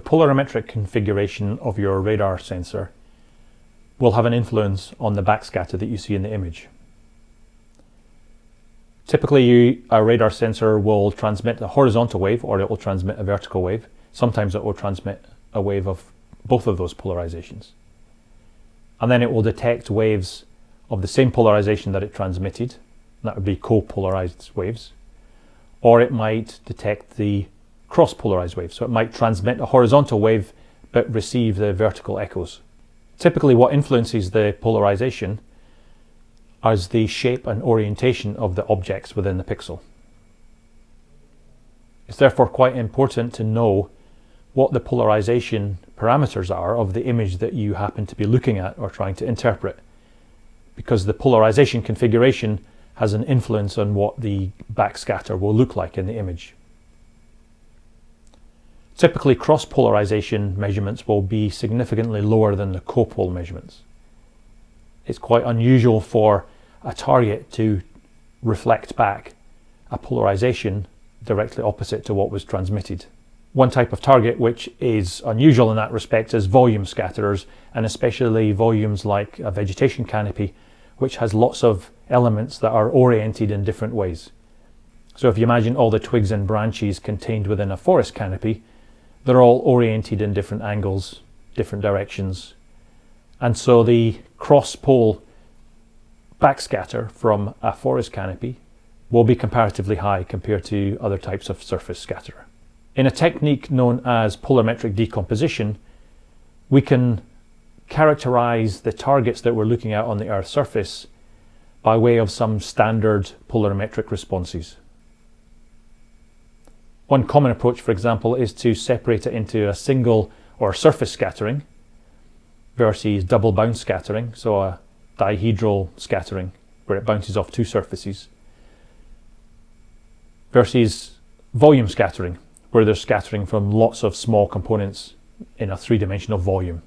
the polarimetric configuration of your radar sensor will have an influence on the backscatter that you see in the image. Typically, you, a radar sensor will transmit a horizontal wave or it will transmit a vertical wave. Sometimes it will transmit a wave of both of those polarizations. And then it will detect waves of the same polarization that it transmitted. That would be co-polarized waves. Or it might detect the cross-polarized wave. So it might transmit a horizontal wave but receive the vertical echoes. Typically what influences the polarization is the shape and orientation of the objects within the pixel. It's therefore quite important to know what the polarization parameters are of the image that you happen to be looking at or trying to interpret because the polarization configuration has an influence on what the backscatter will look like in the image. Typically cross-polarization measurements will be significantly lower than the copol measurements it's quite unusual for a target to reflect back a polarization directly opposite to what was transmitted. One type of target which is unusual in that respect is volume scatterers and especially volumes like a vegetation canopy which has lots of elements that are oriented in different ways. So if you imagine all the twigs and branches contained within a forest canopy, they're all oriented in different angles, different directions, and so the cross-pol backscatter from a forest canopy will be comparatively high compared to other types of surface scatter. In a technique known as polarimetric decomposition, we can characterize the targets that we're looking at on the Earth's surface by way of some standard polarimetric responses. One common approach, for example, is to separate it into a single or surface scattering, versus double bounce scattering, so a dihedral scattering where it bounces off two surfaces, versus volume scattering where they're scattering from lots of small components in a three-dimensional volume.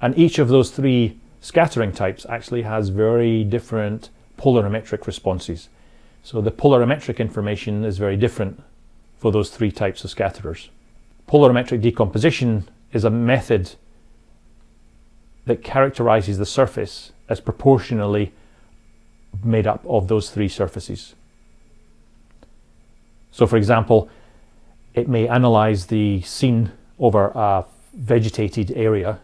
And each of those three scattering types actually has very different polarimetric responses. So the polarimetric information is very different for those three types of scatterers. Polarimetric decomposition is a method that characterizes the surface as proportionally made up of those three surfaces. So for example, it may analyze the scene over a vegetated area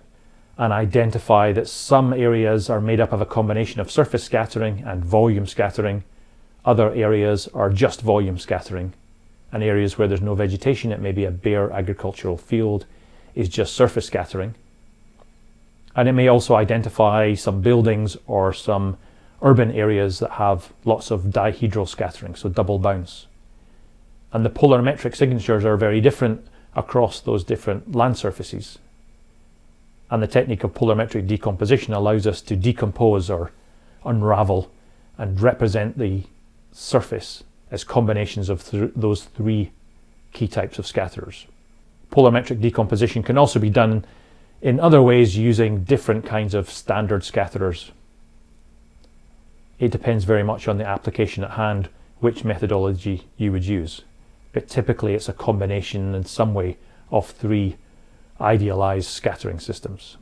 and identify that some areas are made up of a combination of surface scattering and volume scattering. Other areas are just volume scattering. And areas where there's no vegetation, it may be a bare agricultural field, is just surface scattering and it may also identify some buildings or some urban areas that have lots of dihedral scattering, so double bounce. And the polarimetric signatures are very different across those different land surfaces. And the technique of polarimetric decomposition allows us to decompose or unravel and represent the surface as combinations of th those three key types of scatterers. Polarimetric decomposition can also be done in other ways using different kinds of standard scatterers. It depends very much on the application at hand which methodology you would use, but typically it's a combination in some way of three idealized scattering systems.